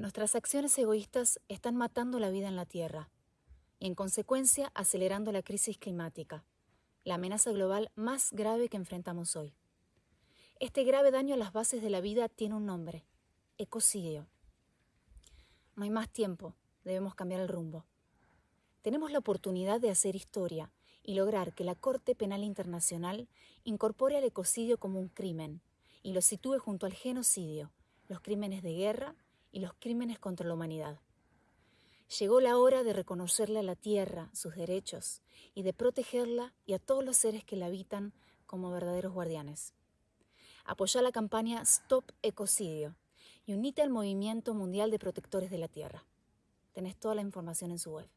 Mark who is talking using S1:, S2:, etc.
S1: Nuestras acciones egoístas están matando la vida en la Tierra y en consecuencia acelerando la crisis climática, la amenaza global más grave que enfrentamos hoy. Este grave daño a las bases de la vida tiene un nombre, ecocidio. No hay más tiempo, debemos cambiar el rumbo. Tenemos la oportunidad de hacer historia y lograr que la Corte Penal Internacional incorpore al ecocidio como un crimen y lo sitúe junto al genocidio, los crímenes de guerra y los crímenes contra la humanidad. Llegó la hora de reconocerle a la tierra sus derechos y de protegerla y a todos los seres que la habitan como verdaderos guardianes. Apoya la campaña Stop Ecocidio y unite al movimiento mundial de protectores de la tierra. Tenés toda la información en su web.